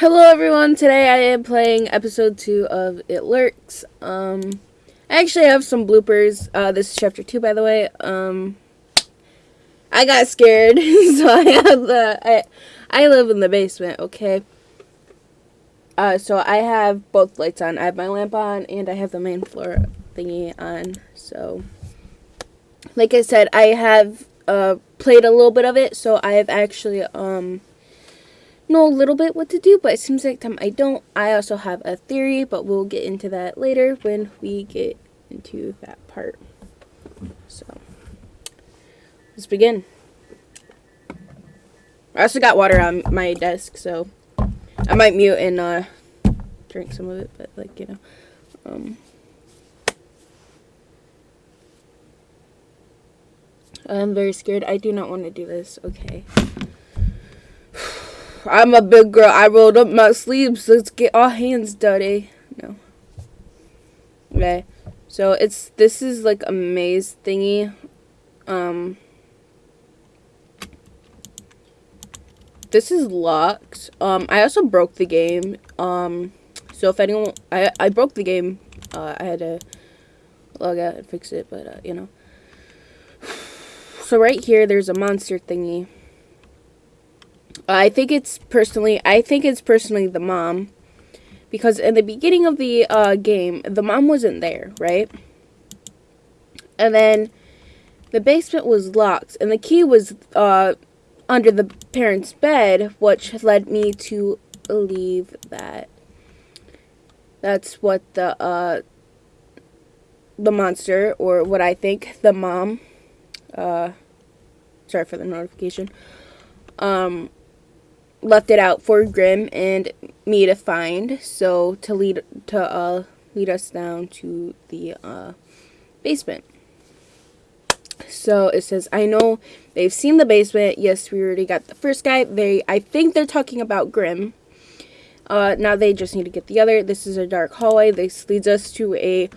Hello everyone, today I am playing episode 2 of It Lurks. Um, I actually have some bloopers. Uh, this is chapter 2 by the way. Um, I got scared, so I have the, I, I live in the basement, okay? Uh, so I have both lights on. I have my lamp on and I have the main floor thingy on, so. Like I said, I have, uh, played a little bit of it, so I have actually, um, know a little bit what to do, but it seems like time I don't. I also have a theory, but we'll get into that later when we get into that part. So, let's begin. I also got water on my desk, so I might mute and uh, drink some of it, but like, you know. Um, I'm very scared. I do not want to do this. Okay. I'm a big girl. I rolled up my sleeves. Let's get our hands dirty. No. Okay. So it's this is like a maze thingy. Um This is locked. Um I also broke the game. Um so if anyone I I broke the game. Uh I had to log out and fix it, but uh, you know. So right here there's a monster thingy. I think it's personally, I think it's personally the mom. Because in the beginning of the uh, game, the mom wasn't there, right? And then the basement was locked, and the key was uh, under the parents' bed, which led me to believe that that's what the uh, the monster, or what I think the mom, uh, sorry for the notification, um, left it out for Grim and me to find. So to lead to uh lead us down to the uh basement. So it says, I know they've seen the basement. Yes, we already got the first guy. They I think they're talking about Grim. Uh, now they just need to get the other. This is a dark hallway. This leads us to a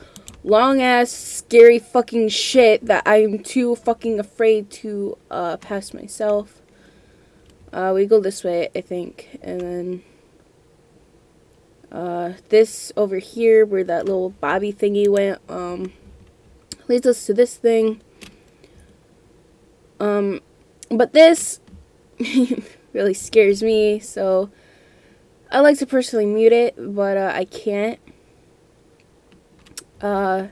long ass scary fucking shit that I'm too fucking afraid to uh, pass myself. Uh, we go this way, I think, and then uh, this over here, where that little bobby thingy went, um, leads us to this thing. Um, but this really scares me, so I like to personally mute it, but uh, I can't. Uh,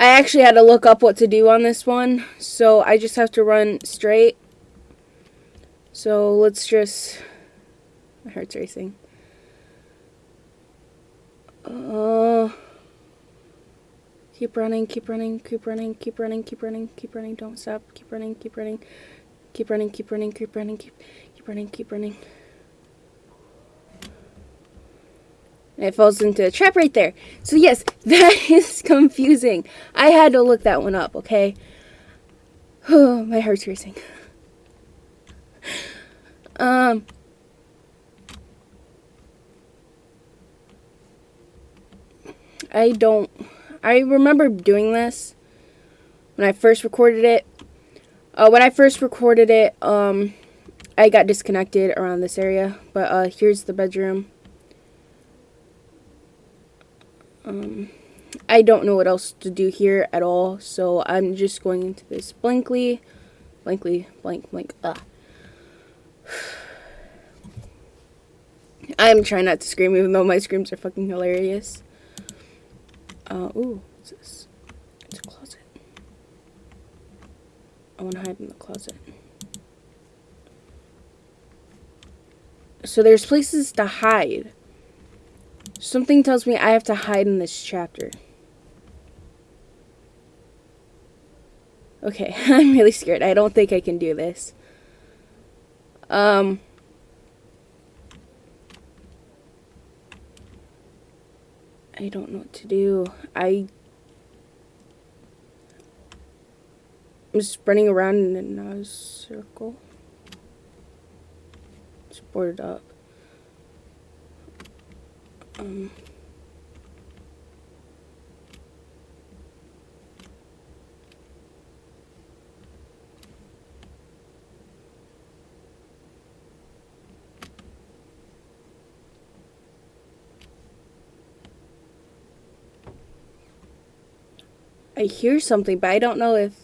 I actually had to look up what to do on this one, so I just have to run straight so let's just. My heart's racing. Uh, keep running, keep running, keep running, keep running, keep running, keep running. Don't stop. Keep running, keep running, keep running, keep running, keep running, keep keep running, keep running. it falls into a trap right there. So yes, that is confusing. I had to look that one up. Okay. Oh, my heart's racing. Um. I don't. I remember doing this when I first recorded it. Uh, when I first recorded it, um, I got disconnected around this area. But uh, here's the bedroom. Um, I don't know what else to do here at all, so I'm just going into this blankly, blankly, blank, blank, ah. I'm trying not to scream, even though my screams are fucking hilarious. Uh, ooh, what's this? It's a closet. I want to hide in the closet. So there's places to hide. Something tells me I have to hide in this chapter. Okay, I'm really scared. I don't think I can do this. Um, I don't know what to do. I I'm just running around in a circle. It's boarded up. Um. I hear something, but I don't know if.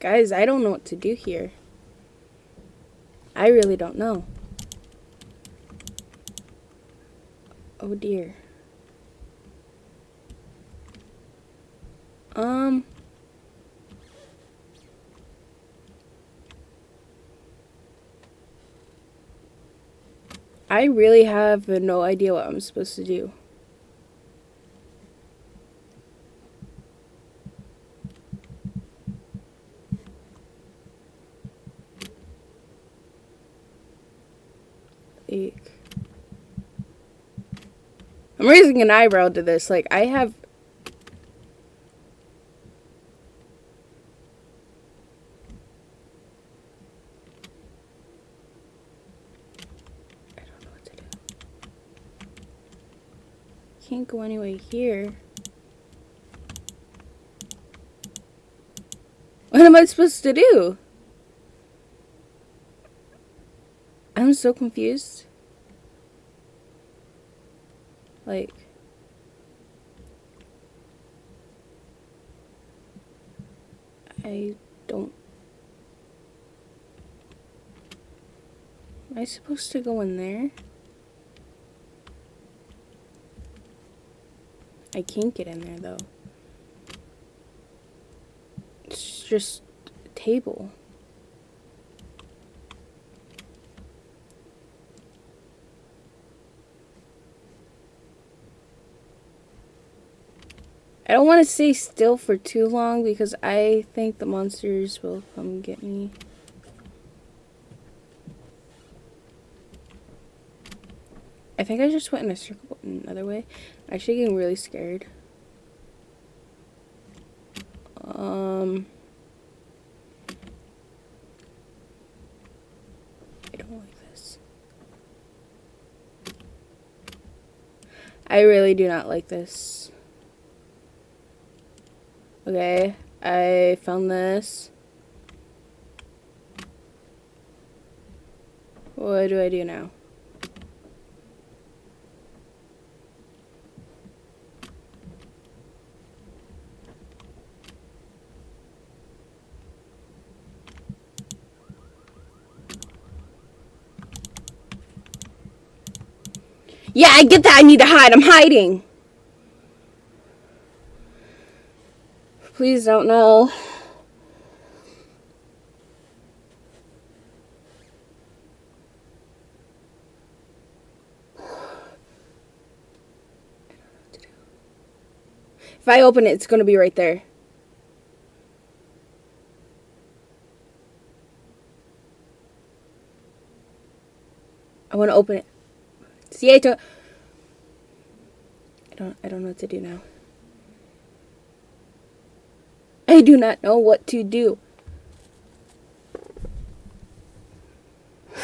Guys, I don't know what to do here. I really don't know. Oh dear. Um. I really have no idea what I'm supposed to do. I'm raising an eyebrow to this. Like, I have can't go anyway here. What am I supposed to do? I'm so confused. Like... I don't... Am I supposed to go in there? I can't get in there though. It's just a table. I don't want to stay still for too long because I think the monsters will come get me. I think I just went in a circle another way. I'm actually getting really scared. Um, I don't like this. I really do not like this. Okay, I found this. What do I do now? Yeah, I get that I need to hide. I'm hiding. Please don't know. If I open it, it's going to be right there. I want to open it. Siete. I don't I don't know what to do now. I do not know what to do.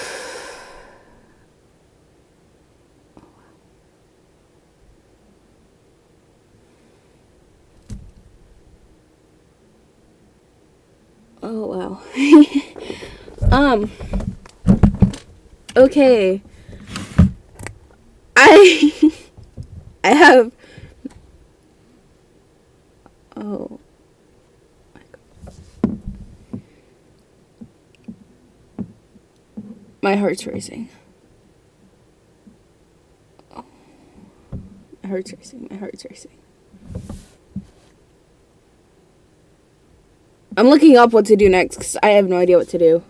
Oh wow. um okay. I I have oh my heart's racing. Oh. My heart's racing. My heart's racing. I'm looking up what to do next because I have no idea what to do.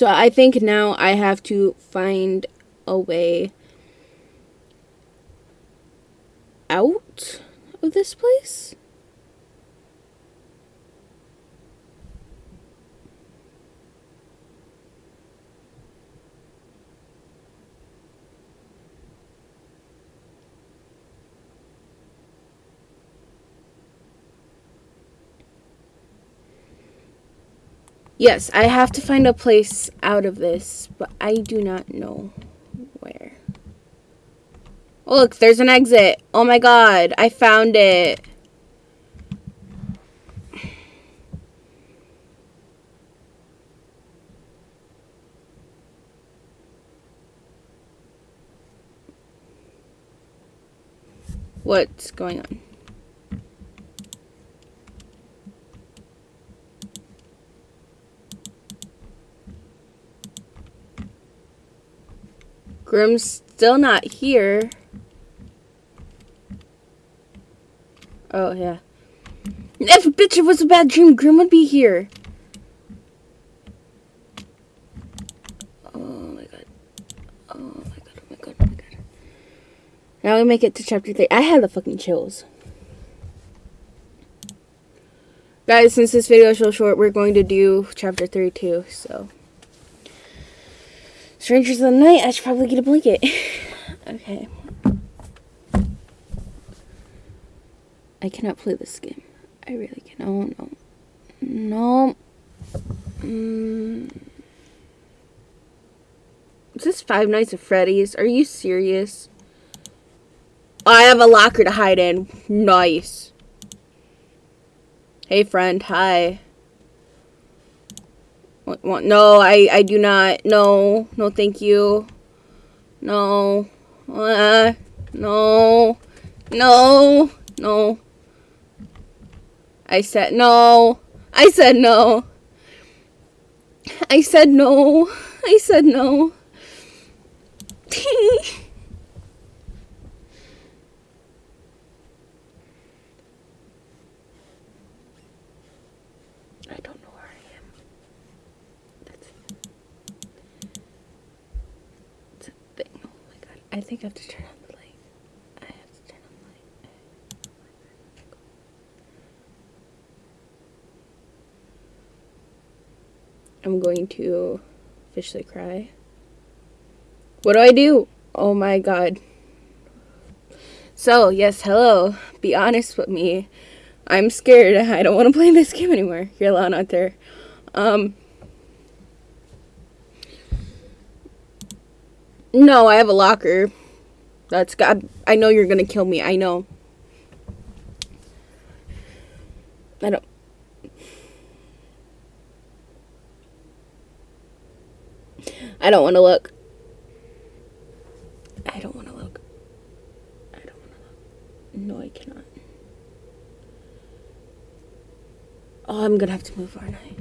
So I think now I have to find a way out of this place. Yes, I have to find a place out of this, but I do not know where. Oh, look, there's an exit. Oh my god, I found it. What's going on? Grim's still not here. Oh, yeah. If bitch it was a bad dream, Grim would be here. Oh my god. Oh my god, oh my god, oh my god. Now we make it to chapter 3. I had the fucking chills. Guys, since this video is so short, we're going to do chapter 3 too, so. Strangers of the Night, I should probably get a blanket. okay. I cannot play this game. I really can. Oh, no. No. Mm. Is this Five Nights at Freddy's? Are you serious? I have a locker to hide in. Nice. Hey, friend. Hi. No, I, I do not. No. No, thank you. No. Uh, no. No. No. I said no. I said no. I said no. I said no. I don't know where I am. That's, that's a thing. Oh my god. I think I have to turn on the light. I have to turn on the light. I'm going to officially cry. What do I do? Oh my god. So, yes, hello. Be honest with me. I'm scared. I don't want to play this game anymore. You're alone out there. Um. No, I have a locker. That's God. I know you're gonna kill me. I know. I don't. I don't want to look. I don't want to look. I don't want to look. No, I cannot. Oh, I'm gonna have to move, aren't I?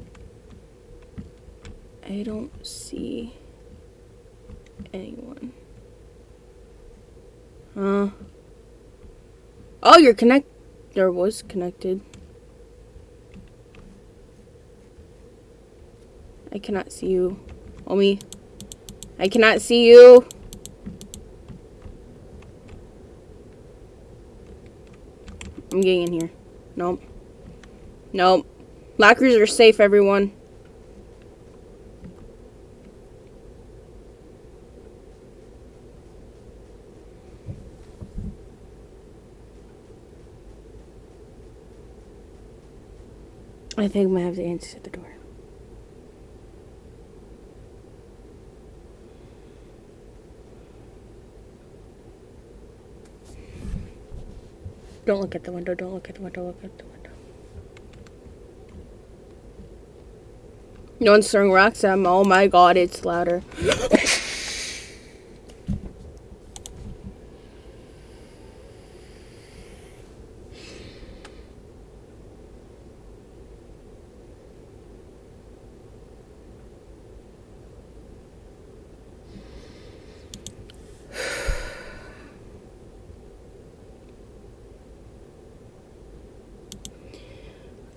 I don't see anyone. Huh? Oh, you're connect. There was connected. I cannot see you. Omi. I cannot see you. I'm getting in here. Nope. Nope. Lockers are safe, everyone. I think I'm gonna have to answer the door. Don't look at the window, don't look at the window, look at the window. No one's throwing rocks at me. Oh my god, it's louder.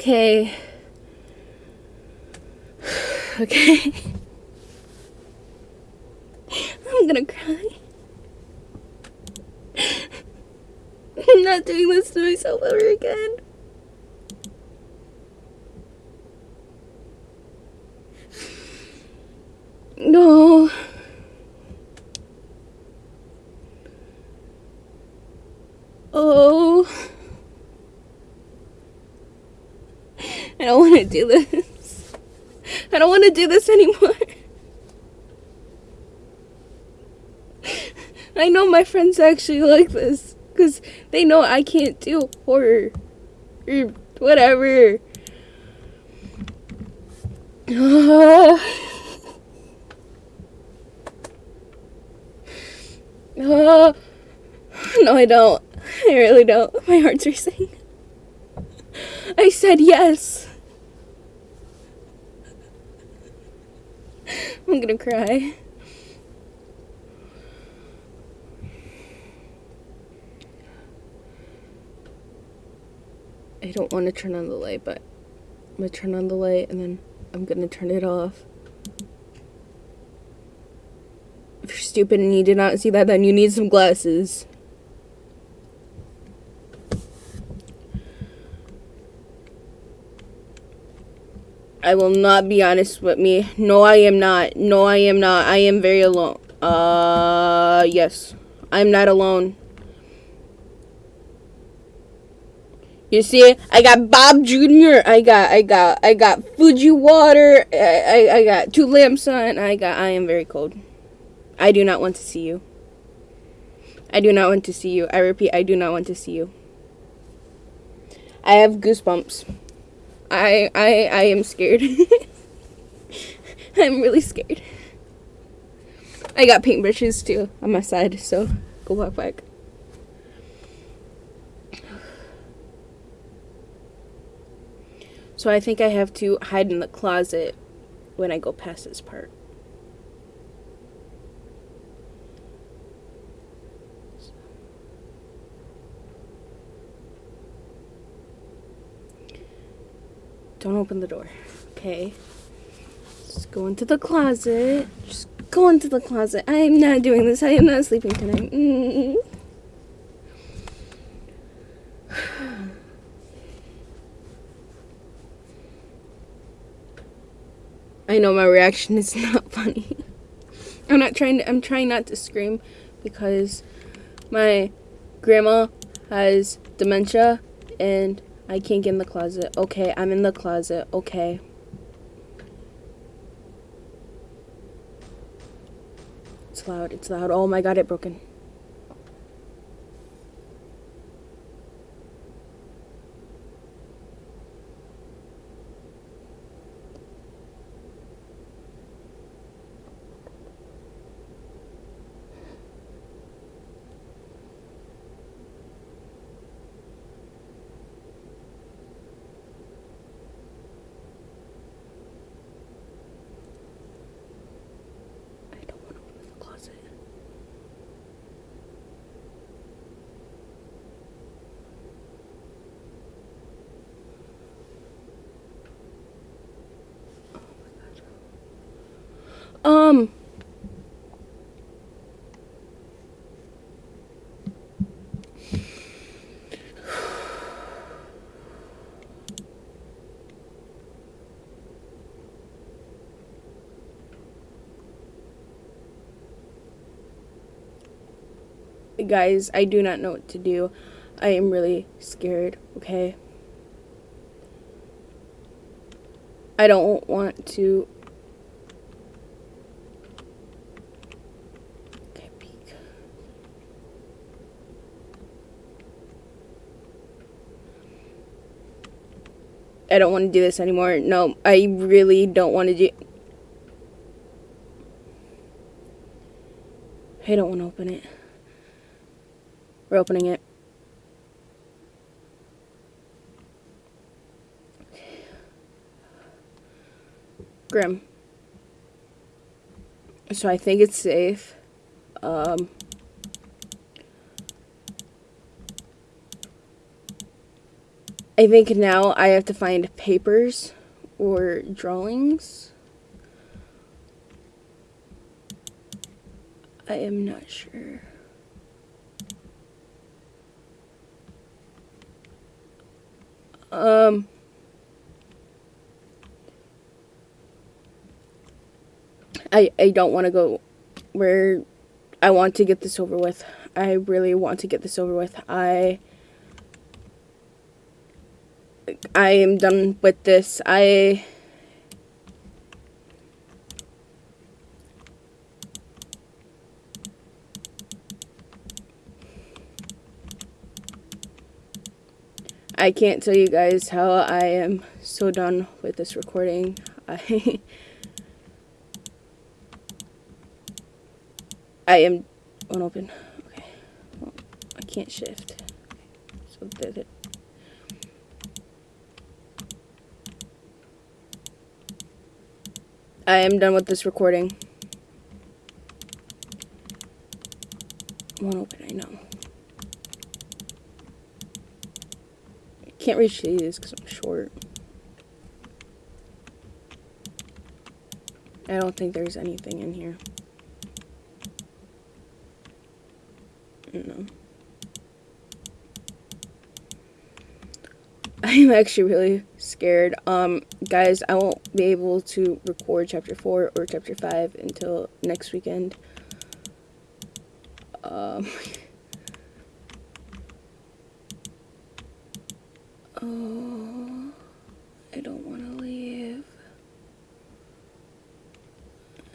Okay. Okay. I'm gonna cry. I'm not doing this to myself ever again. No. Oh. I don't want to do this. I don't want to do this anymore. I know my friends actually like this because they know I can't do horror or whatever. Uh, uh, no, I don't. I really don't. My heart's racing. I said yes. I'm gonna cry. I don't want to turn on the light, but I'm gonna turn on the light and then I'm gonna turn it off. If you're stupid and you did not see that, then you need some glasses. I will not be honest with me. No, I am not. No, I am not. I am very alone. Uh, yes. I'm not alone. You see, I got Bob Jr. I got, I got, I got Fuji water. I, I, I got two lamps on. I got, I am very cold. I do not want to see you. I do not want to see you. I repeat, I do not want to see you. I have goosebumps. I I I am scared. I'm really scared. I got paintbrushes too on my side, so go walk back. So I think I have to hide in the closet when I go past this part. Don't open the door. Okay. Just go into the closet. Just go into the closet. I am not doing this. I am not sleeping tonight. Mm. I know my reaction is not funny. I'm not trying to, I'm trying not to scream because my grandma has dementia and I can't get in the closet. Okay, I'm in the closet. Okay. It's loud. It's loud. Oh my god, it broken. Guys, I do not know what to do. I am really scared, okay? I don't want to. I don't want to do this anymore. No, I really don't want to do. I don't want to open it. We're opening it. Grim. So I think it's safe. Um, I think now I have to find papers or drawings. I am not sure. Um, I I don't want to go where I want to get this over with. I really want to get this over with. I I am done with this. I I can't tell you guys how I am so done with this recording. I I am unopen. Okay. Well, I can't shift. So there's it. I am done with this recording. One open, I know. I can't reach these because I'm short. I don't think there's anything in here. No. I'm actually really scared. Um, guys, I won't be able to record chapter 4 or chapter 5 until next weekend. Um, oh, I don't want to leave.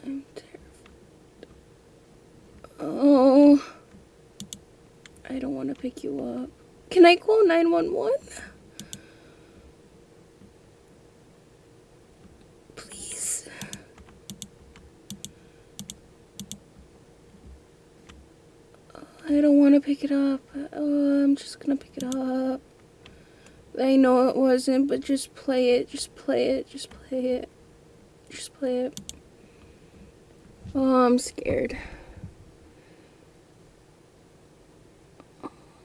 I'm terrified. Oh, I don't want to pick you up. Can I call 911? I don't want to pick it up. Oh, I'm just gonna pick it up. I know it wasn't, but just play it. Just play it. Just play it. Just play it. Oh, I'm scared.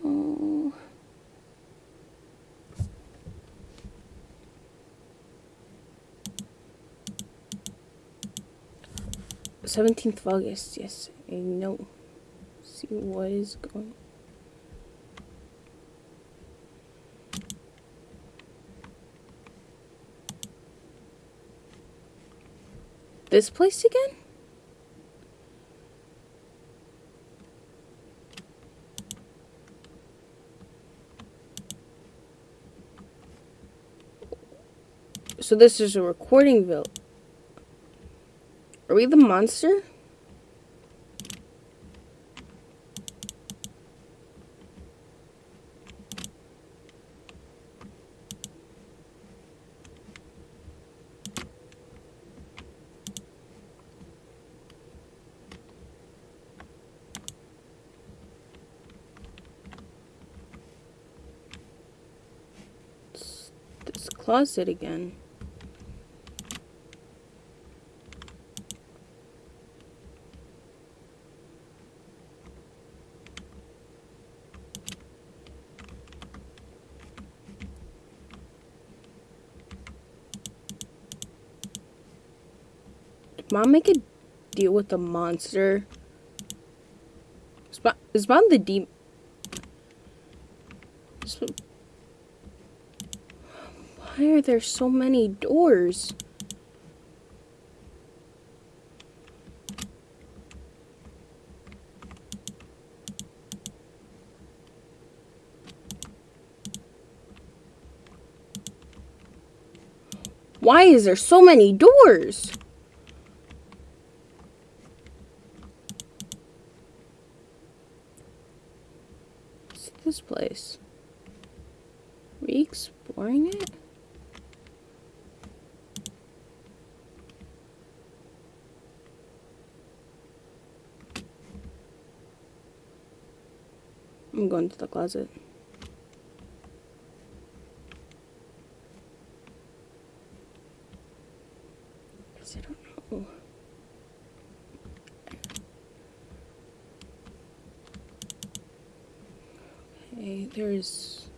Oh. Seventeenth of August. Yes, I know see what is going This place again? So this is a recording bill. Are we the monster? Closet again. Did mom make a deal with the monster? Is mom the deep? Why are there so many doors? Why is there so many doors? What's this place? Are we exploring it? I'm going to the closet. Because I don't know. Okay, there's...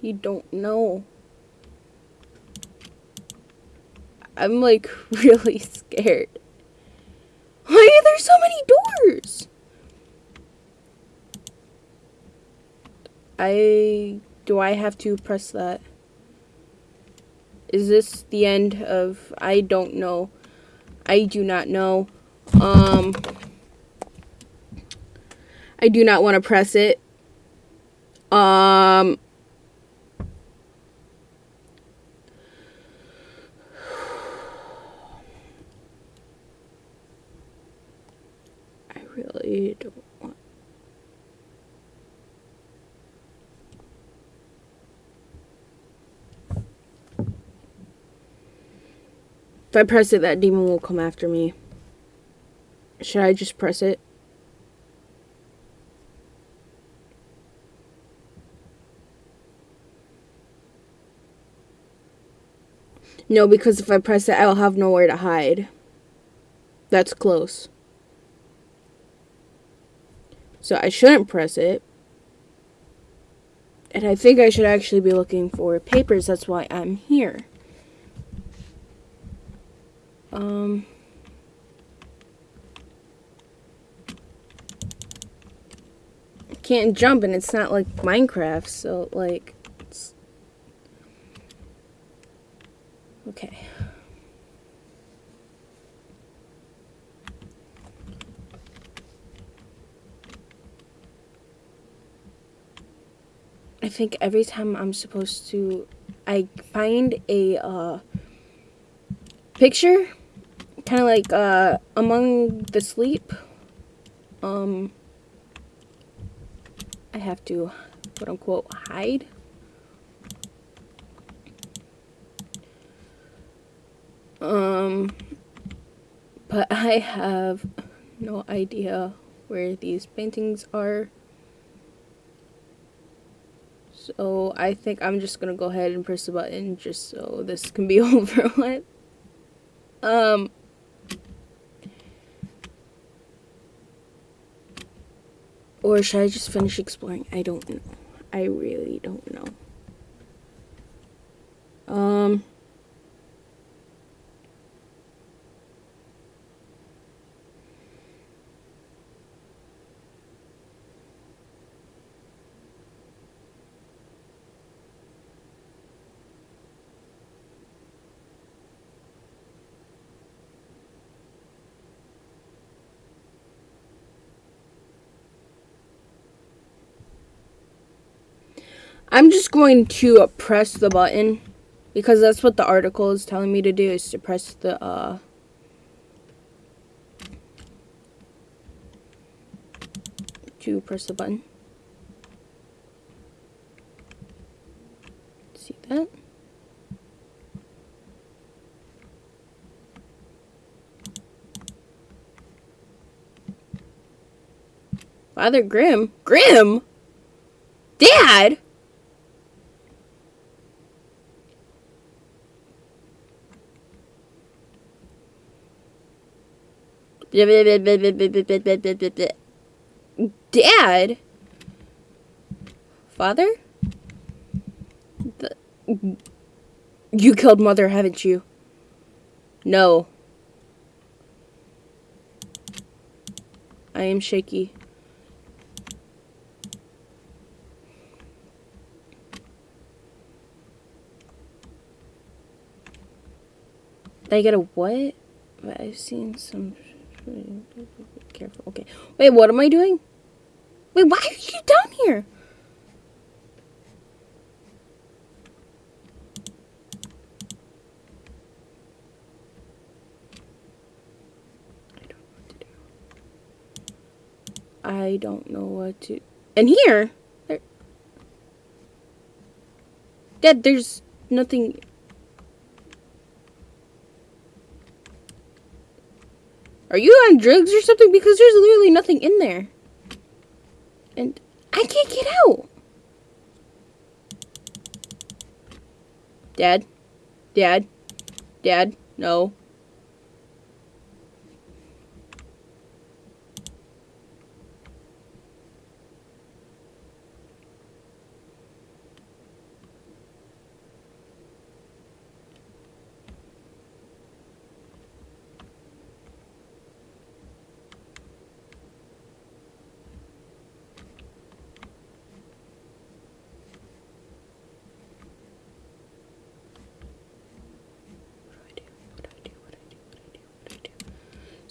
You don't know. I'm like really scared. Why are there so many doors? I do I have to press that? Is this the end of I don't know. I do not know. Um I do not want to press it. Um If I press it, that demon will come after me. Should I just press it? No, because if I press it, I'll have nowhere to hide. That's close. So I shouldn't press it. And I think I should actually be looking for papers. That's why I'm here. Um... can't jump and it's not like Minecraft, so like okay. I think every time I'm supposed to I find a uh, picture kind of like uh, among the sleep um I have to quote unquote hide. Um, but I have no idea where these paintings are. So I think I'm just gonna go ahead and press the button just so this can be over with. Um, Or should I just finish exploring? I don't know. I really don't know. Um... I'm just going to press the button because that's what the article is telling me to do is to press the uh to press the button. See that? Father Grim? Grim? Dad? Dad? Father? The, you killed mother, haven't you? No. I am shaky. I get a what? I've seen some Careful. Okay. Wait, what am I doing? Wait, why are you down here? I don't know what to... Do. I don't know what to And here... There... Dad, there's nothing... Are you on drugs or something? Because there's literally nothing in there. And I can't get out. Dad? Dad? Dad? No.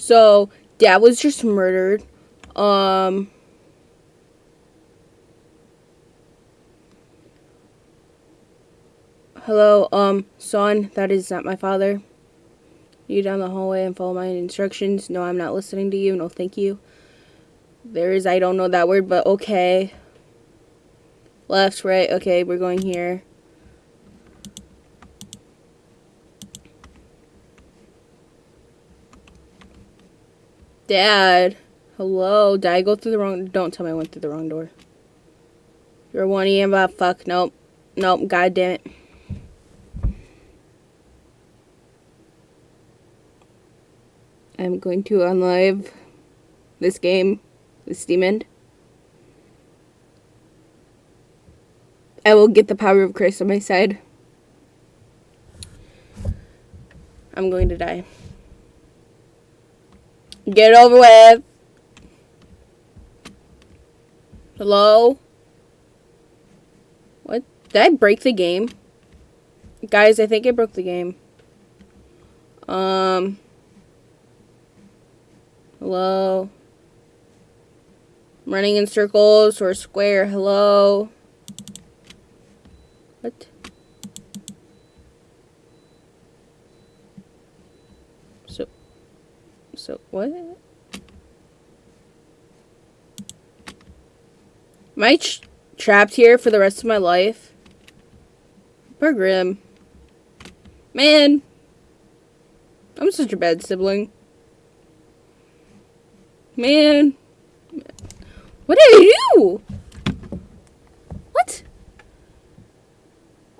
So dad was just murdered. Um Hello, um, son, that is not my father. You down the hallway and follow my instructions. No, I'm not listening to you. No, thank you. There is, I don't know that word, but okay. Left, right, okay, we're going here. Dad. Hello. Did I go through the wrong... Don't tell me I went through the wrong door. You're one EM about fuck. Nope. Nope. God damn it. I'm going to unlive this game, the Steam End. I will get the power of Christ on my side. I'm going to die. Get over with. Hello? What? Did I break the game? Guys, I think I broke the game. Um. Hello? Running in circles or square. Hello? What? So, so what? Am I trapped here for the rest of my life? Poor Grim. Man. I'm such a bad sibling. Man. What did I do?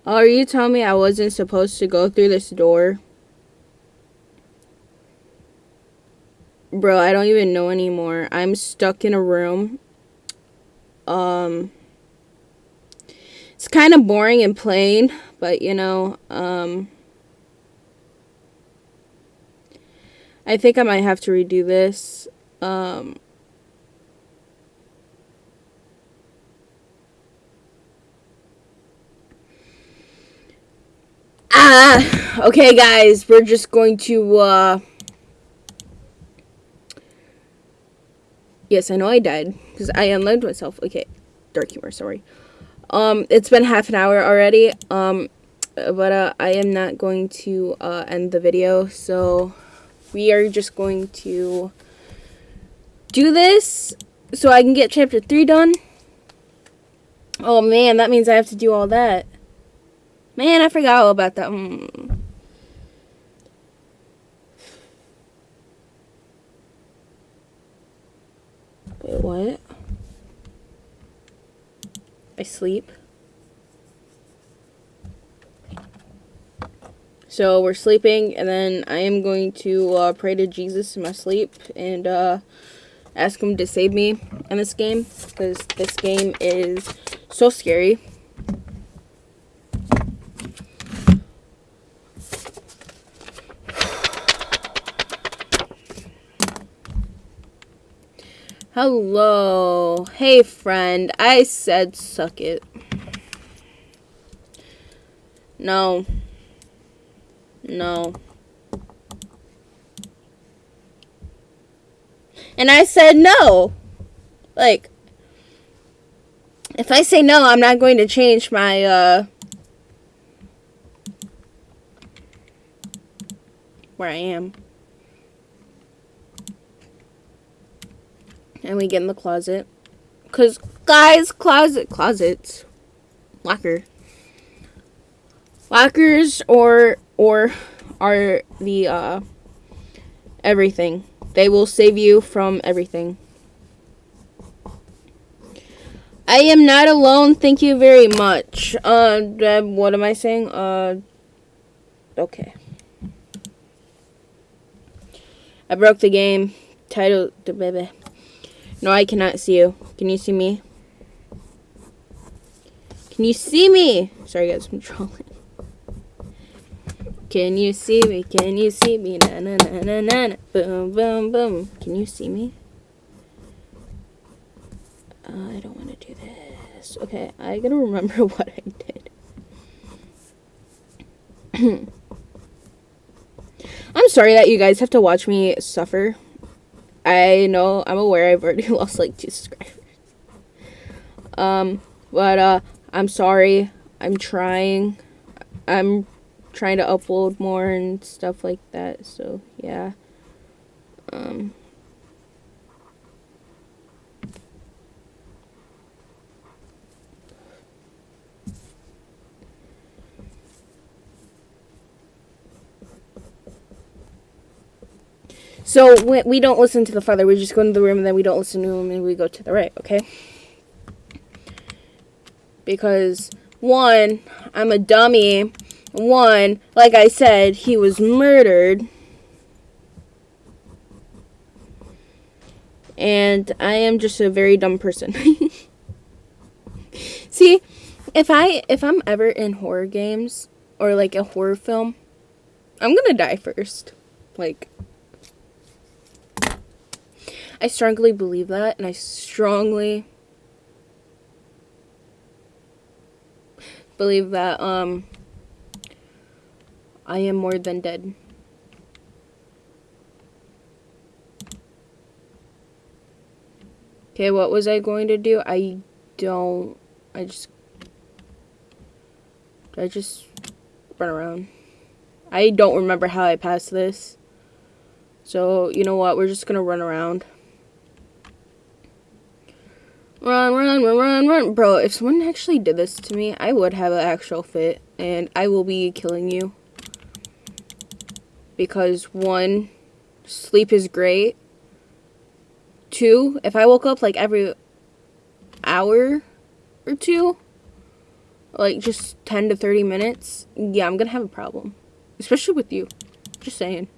Are you oh, telling me I wasn't supposed to go through this door? Bro, I don't even know anymore. I'm stuck in a room. Um, it's kind of boring and plain, but you know, um, I think I might have to redo this. Um, Ah, okay, guys, we're just going to, uh... Yes, I know I died, because I unloaded myself. Okay, dark humor, sorry. Um, it's been half an hour already, um, but, uh, I am not going to, uh, end the video, so we are just going to do this so I can get chapter 3 done. Oh, man, that means I have to do all that. Man, I forgot all about that. Mm. Wait, what? I sleep. So we're sleeping, and then I am going to uh, pray to Jesus in my sleep and uh, ask him to save me in this game because this game is so scary. Hello. Hey, friend. I said suck it. No. No. And I said no. Like, if I say no, I'm not going to change my, uh, where I am. And we get in the closet. Because, guys, closet, closets, locker. Lockers or, or are the, uh, everything. They will save you from everything. I am not alone. Thank you very much. Uh, what am I saying? Uh, okay. I broke the game. Title, the baby. No, I cannot see you. Can you see me? Can you see me? Sorry guys, I'm trolling. Can you see me? Can you see me? Na na na na na na. Boom boom boom. Can you see me? Uh, I don't want to do this. Okay, I gotta remember what I did. I'm sorry that you guys have to watch me suffer. I know, I'm aware I've already lost like two subscribers. Um, but, uh, I'm sorry. I'm trying. I'm trying to upload more and stuff like that, so, yeah. Um... So we, don't listen to the father. We just go into the room and then we don't listen to him and we go to the right, okay? Because, one, I'm a dummy. One, like I said, he was murdered. And I am just a very dumb person. See, if I if I'm ever in horror games or like a horror film, I'm gonna die first. Like, I strongly believe that, and I strongly believe that um I am more than dead. Okay, what was I going to do? I don't I just I just run around. I don't remember how I passed this. So, you know what? We're just going to run around. Run, run, run, run, run. Bro, if someone actually did this to me, I would have an actual fit. And I will be killing you. Because, one, sleep is great. Two, if I woke up like every hour or two, like just 10 to 30 minutes, yeah, I'm gonna have a problem. Especially with you. Just saying.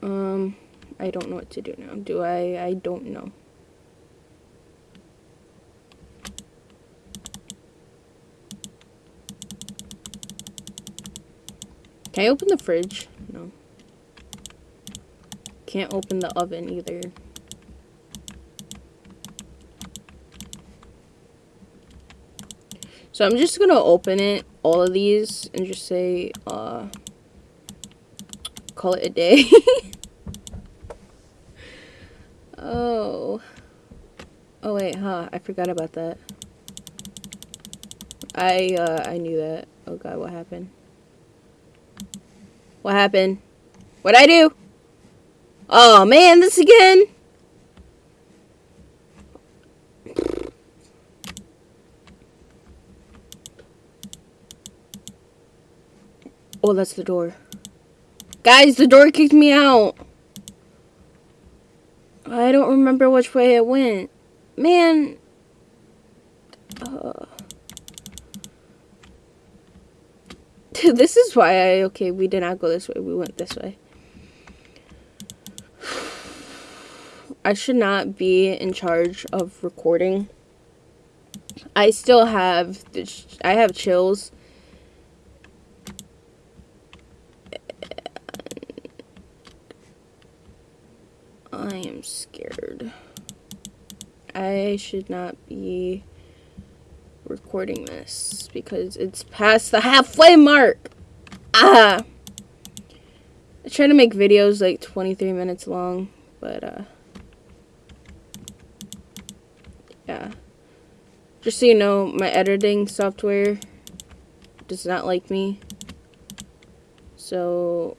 Um, I don't know what to do now. Do I? I don't know. Can I open the fridge? No. Can't open the oven either. So I'm just gonna open it, all of these, and just say, uh, call it a day. oh. Wait, huh, I forgot about that. I, uh, I knew that. Oh god, what happened? What happened? What'd I do? Oh man, this again? Oh, that's the door. Guys, the door kicked me out. I don't remember which way it went. Man. Uh, this is why I... Okay, we did not go this way. We went this way. I should not be in charge of recording. I still have... I have chills I am scared. I should not be recording this because it's past the halfway mark. Ah! I try to make videos like 23 minutes long, but uh yeah. Just so you know, my editing software does not like me. So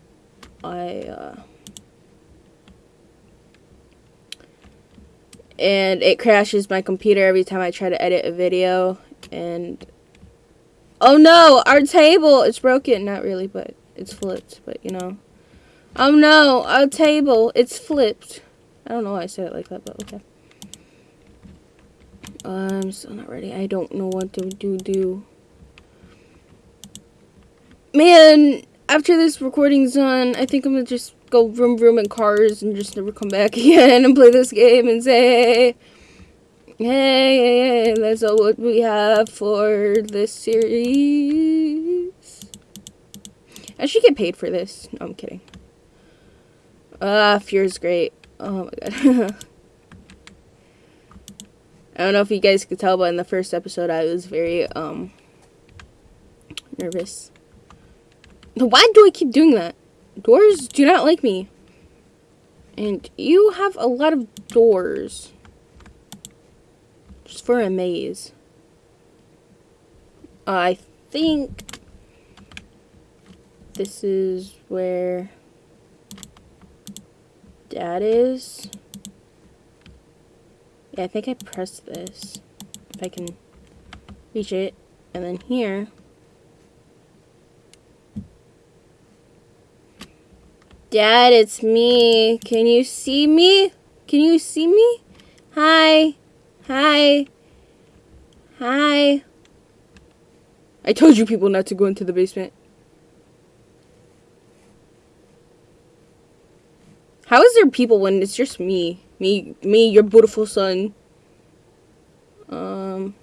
I uh and it crashes my computer every time I try to edit a video and oh no our table it's broken not really but it's flipped but you know. Oh no our table it's flipped. I don't know why I said it like that but okay. I'm still not ready. I don't know what to do do. Man after this recording's done I think I'm gonna just go vroom vroom in cars and just never come back again and play this game and say, hey, hey, hey, that's all what we have for this series. I should get paid for this. No, I'm kidding. Ah, uh, is great. Oh my god. I don't know if you guys could tell, but in the first episode, I was very, um, nervous. Why do I keep doing that? Doors do not like me. And you have a lot of doors. Just for a maze. I think this is where dad is. Yeah, I think I pressed this. If I can reach it. And then here Dad, it's me. Can you see me? Can you see me? Hi. Hi. Hi. I told you people not to go into the basement. How is there people when it's just me? Me, me, your beautiful son. Um,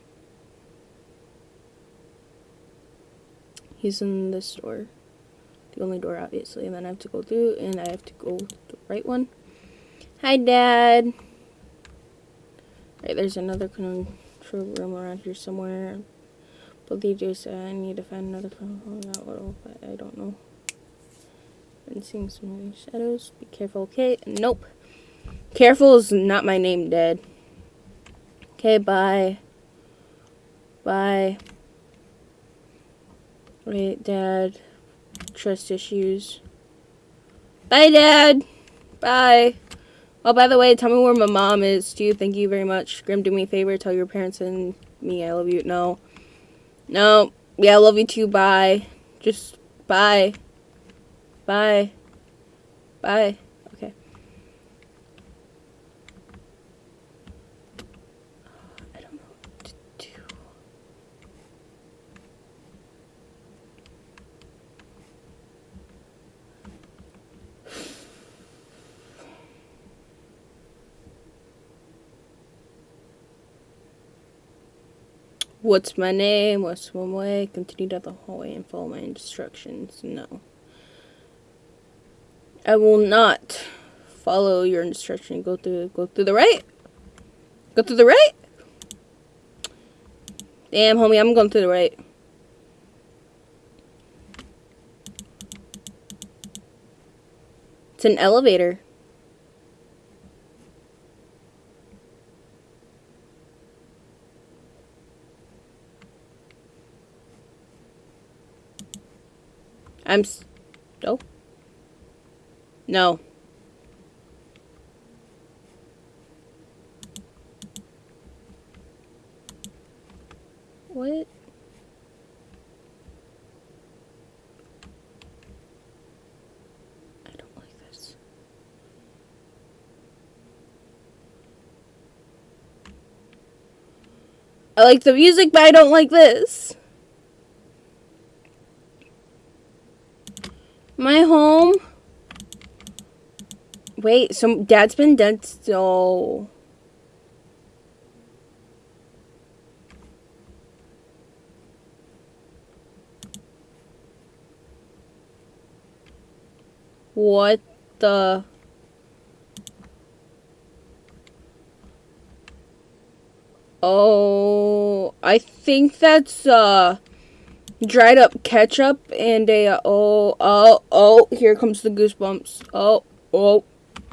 he's in this door. The only door, obviously. And then I have to go through, and I have to go the right one. Hi, Dad. Right, there's another control room around here somewhere. They just uh, I need to find another phone. But I don't know. Been seeing some shadows. Be careful, okay? Nope. Careful is not my name, Dad. Okay, bye. Bye. Wait, Dad. Trust issues. Bye, Dad. Bye. Oh, by the way, tell me where my mom is. You? Thank you very much. Grim, do me a favor. Tell your parents and me I love you. No. No. Yeah, I love you too. Bye. Just bye. Bye. Bye. Okay. I don't know what to do. What's my name? What's one way? Continue down the hallway and follow my instructions. No. I will not follow your instruction. Go through go through the right. Go through the right. Damn, homie, I'm going through the right. It's an elevator. I'm. Oh. No. What? I don't like this. I like the music, but I don't like this. My home. Wait, so dad's been dead so What the Oh, I think that's uh dried up ketchup and a uh, oh oh oh here comes the goosebumps. Oh, oh.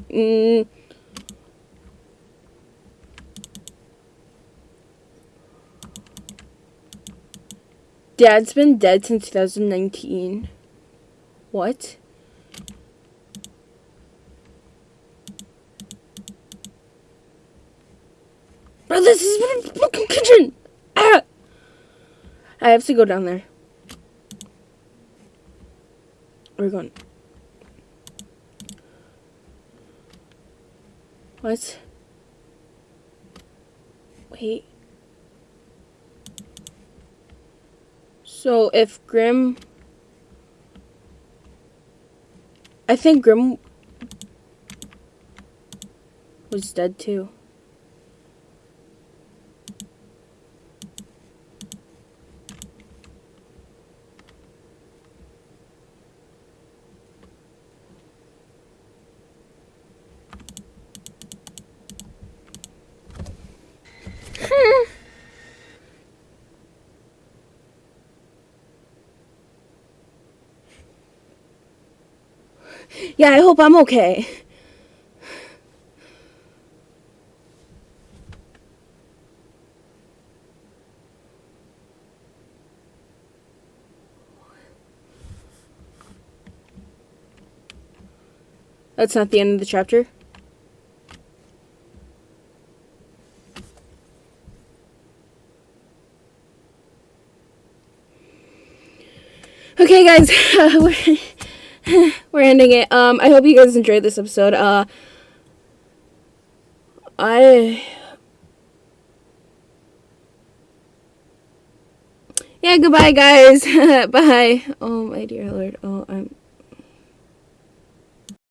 Mm. Dad's been dead since 2019. What? Bro, this is my fucking kitchen! Ah! I have to go down there. We're going. What? Wait. So if Grim... I think Grim was dead too. Yeah, I hope I'm okay. That's not the end of the chapter. Okay, guys. we're ending it. Um, I hope you guys enjoyed this episode. Uh, I. Yeah, goodbye, guys. Bye. Oh, my dear Lord. Oh, I'm.